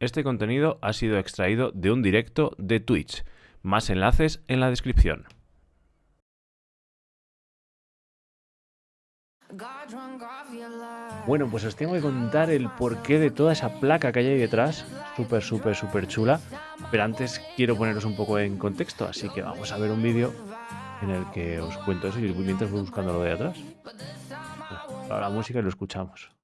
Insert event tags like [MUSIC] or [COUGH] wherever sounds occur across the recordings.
Este contenido ha sido extraído de un directo de Twitch. Más enlaces en la descripción. Bueno, pues os tengo que contar el porqué de toda esa placa que hay ahí detrás. Súper, súper, súper chula. Pero antes quiero poneros un poco en contexto, así que vamos a ver un vídeo en el que os cuento eso y mientras voy buscando lo de atrás. Ahora la música y lo escuchamos.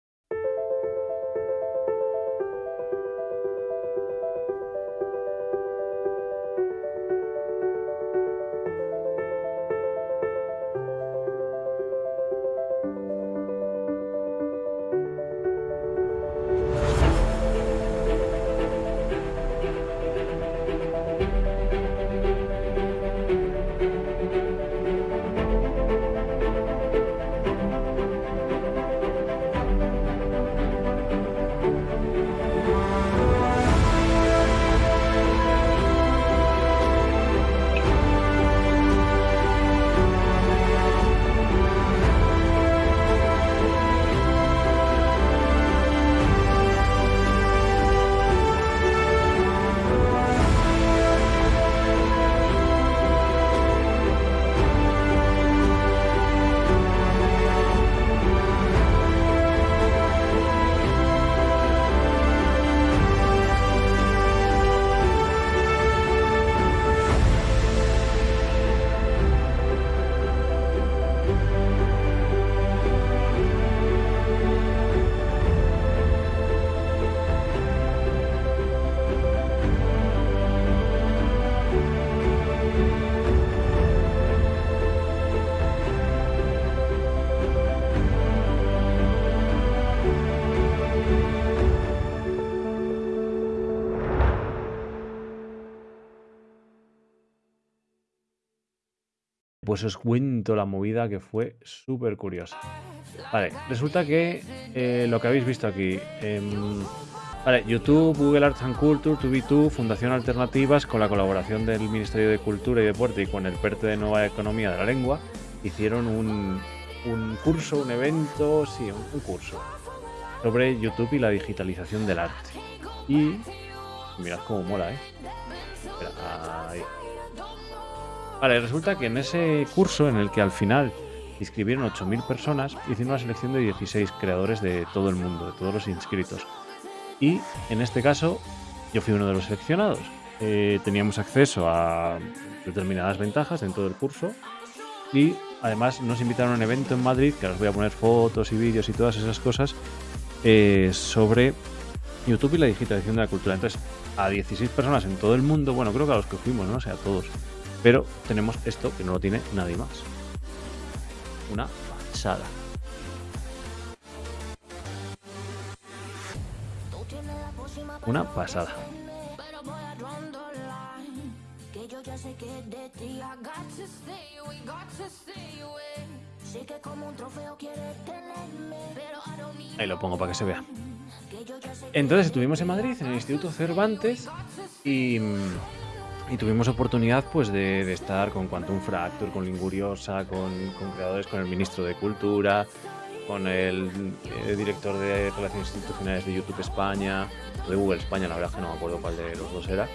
Pues os cuento la movida que fue súper curiosa. Vale, resulta que eh, lo que habéis visto aquí. Em, YouTube, Google Arts and Culture, 2 Fundación Alternativas, con la colaboración del Ministerio de Cultura y Deporte y con el PERTE de Nueva Economía de la Lengua, hicieron un, curso, un evento, sí, un, curso, sobre YouTube y la digitalización del arte. Y mirad cómo mola, ¿eh? Vale, resulta que en ese curso en el que al final inscribieron 8.000 personas, hicieron una selección de 16 creadores de todo el mundo, de todos los inscritos. Y en este caso yo fui uno de los seleccionados. Eh, teníamos acceso a determinadas ventajas en todo el curso y además nos invitaron a un evento en Madrid, que os voy a poner fotos y vídeos y todas esas cosas, eh, sobre YouTube y la digitalización de la cultura. Entonces, a 16 personas en todo el mundo, bueno, creo que a los que fuimos, ¿no? O sea, a todos. Pero tenemos esto que no lo tiene nadie más. Una pasada. Una pasada. Ahí lo pongo para que se vea. Entonces estuvimos en Madrid, en el Instituto Cervantes, y y tuvimos oportunidad pues de, estar con Quantum Fracture, con Linguriosa, con, creadores, con el ministro de Cultura, con el, eh, director de Relaciones Institucionales de YouTube España, de Google España, la verdad es que no me acuerdo cuál de los dos era.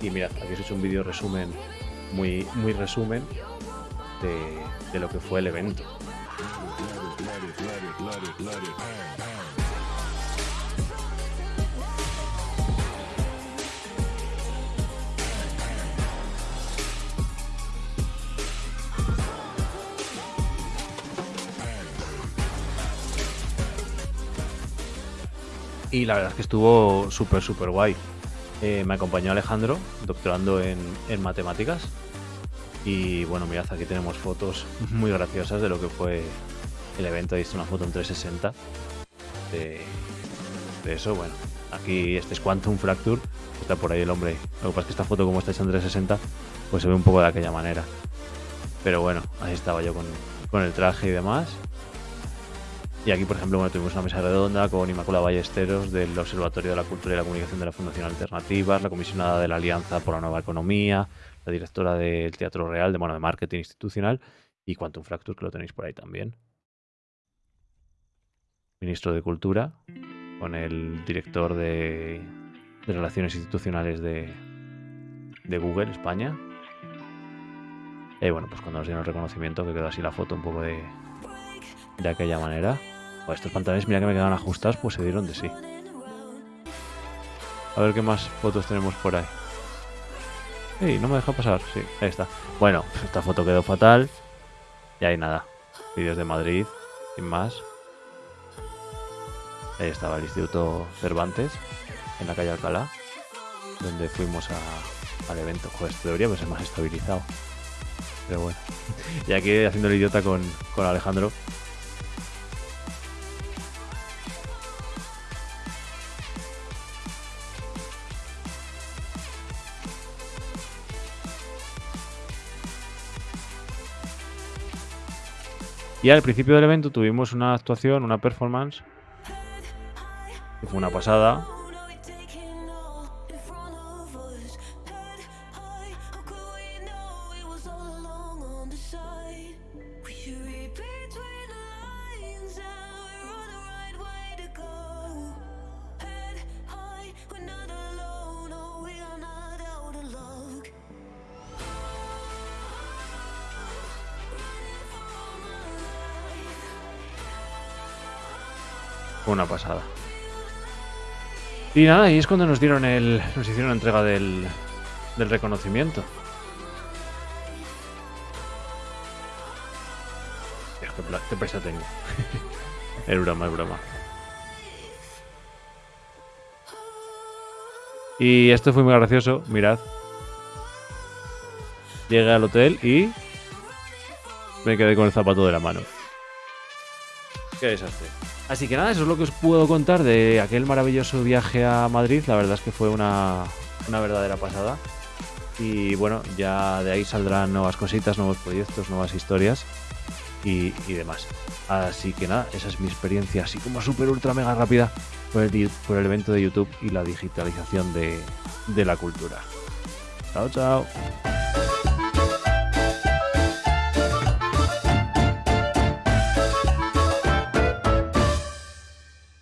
Y mirad, aquí he hecho un vídeo resumen, muy, muy resumen de lo que fue el evento. Y la verdad es que estuvo súper, súper guay. Eh, me acompañó Alejandro, doctorando en, matemáticas. Y bueno, mirad, aquí tenemos fotos muy graciosas de lo que fue el evento. Ahí está una foto en 360 de, eso. Bueno, aquí este es Quantum Fracture. Está por ahí el hombre. Lo que pasa es que esta foto, como está hecha en 360, pues se ve un poco de aquella manera. Pero bueno, ahí estaba yo con, con el traje y demás. Y aquí, por ejemplo, bueno, tuvimos una mesa redonda con Inmaculada Ballesteros del Observatorio de la Cultura y la Comunicación de la Fundación Alternativas, la comisionada de la Alianza por la Nueva Economía, la directora del Teatro Real, de, bueno, de Marketing Institucional y Quantum Fracture, que lo tenéis por ahí también. Ministro de Cultura, con el director de, de Relaciones Institucionales de, de Google España. Y bueno, pues cuando nos dieron el reconocimiento, que quedó así la foto un poco de, de aquella manera. Pues estos pantalones, mira que me quedaban ajustados, pues se dieron de sí. A ver qué más fotos tenemos por ahí. Sí, no me deja pasar. Sí, ahí está. Bueno, [LAUGHS] esta foto quedó fatal. Y ahí nada. Vídeos de Madrid, sin más. Ahí estaba el Instituto Cervantes, en la calle Alcalá, donde fuimos al evento. Joder, esto debería ser más estabilizado. Pero bueno. [LAUGHS] Y aquí haciendo el idiota con, con Alejandro. Y al principio del evento tuvimos una actuación, una performance, que fue una pasada. Una pasada. Y nada, y es cuando nos dieron el. nos hicieron la entrega del, del reconocimiento. Dios, qué, tengo. [LAUGHS] es broma, es broma. Y esto fue muy gracioso, mirad. Llegué al hotel y me quedé con el zapato de la mano. Qué desastre. Así que nada, eso es lo que os puedo contar de aquel maravilloso viaje a Madrid. La verdad es que fue una, una verdadera pasada. Y bueno, ya de ahí saldrán nuevas cositas, nuevos proyectos, nuevas historias y, demás. Así que nada, esa es mi experiencia así como súper ultra mega rápida por el, por el evento de YouTube y la digitalización de, de la cultura. Chao, chao.